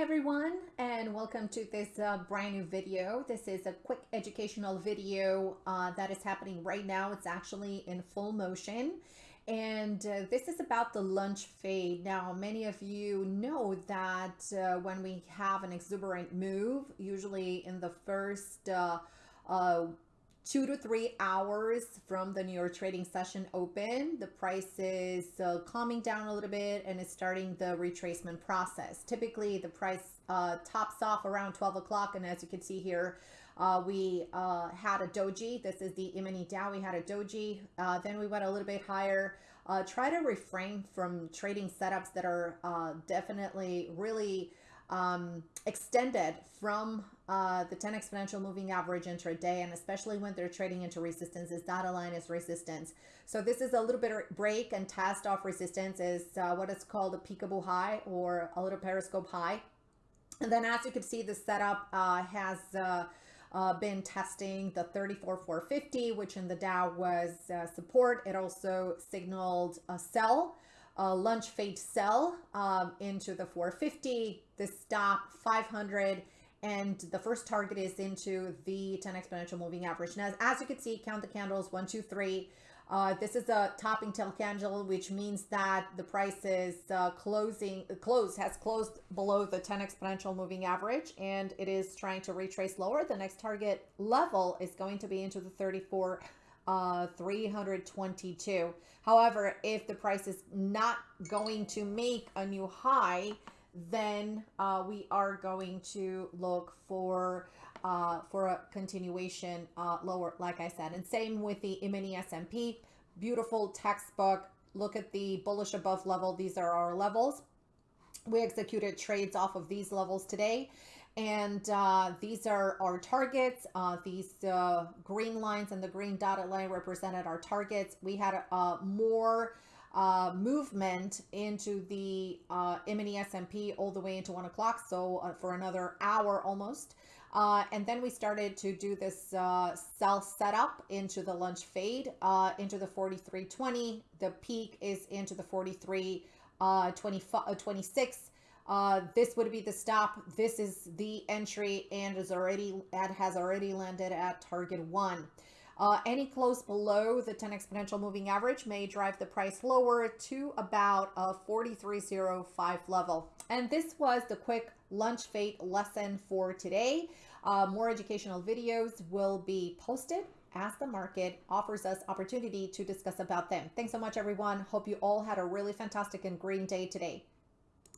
Everyone and welcome to this uh, brand new video. This is a quick educational video uh, that is happening right now. It's actually in full motion and uh, this is about the lunch fade. Now many of you know that uh, when we have an exuberant move, usually in the first uh, uh, two to three hours from the New York trading session open. The price is uh, calming down a little bit and it's starting the retracement process. Typically, the price uh, tops off around 12 o'clock. And as you can see here, uh, we uh, had a doji. This is the E-mini Dow. We had a doji. Uh, then we went a little bit higher. Uh, try to refrain from trading setups that are definitely really um, extended from uh, the 10 exponential moving average intraday, and especially when they're trading into resistance, is dotted line is resistance. So this is a little bit of break and test off resistance is uh, what is called a peekaboo high or a little periscope high. And then as you can see, the setup uh, has uh, uh, been testing the 34450, which in the Dow was uh, support. It also signaled a sell uh, lunch fade sell um, into the 450, the stop 500, and the first target is into the 10 exponential moving average. Now, as you can see, count the candles, one, two, three. Uh, this is a topping tail candle, which means that the price is uh, closing, close has closed below the 10 exponential moving average, and it is trying to retrace lower. The next target level is going to be into the 34 uh, 322. However, if the price is not going to make a new high, then uh, we are going to look for uh, for a continuation uh, lower, like I said. And same with the E-mini S&P. Beautiful textbook. Look at the bullish above level. These are our levels. We executed trades off of these levels today. And uh, these are our targets. Uh, these uh, green lines and the green dotted line represented our targets. We had uh, more uh, movement into the uh, E-mini S&P all the way into one o'clock. So uh, for another hour almost. And then we started to do this sell setup into the lunch fade into the 43.20. The peak is into the 43.26. Uh, 26 this would be the stop. This is the entry and is already and has already landed at target one. Uh, any close below the 10 exponential moving average may drive the price lower to about a 43.05 level. And this was the quick lunch fade lesson for today. Uh, more educational videos will be posted as the market offers us opportunity to discuss about them. Thanks so much, everyone. Hope you all had a really fantastic and green day today.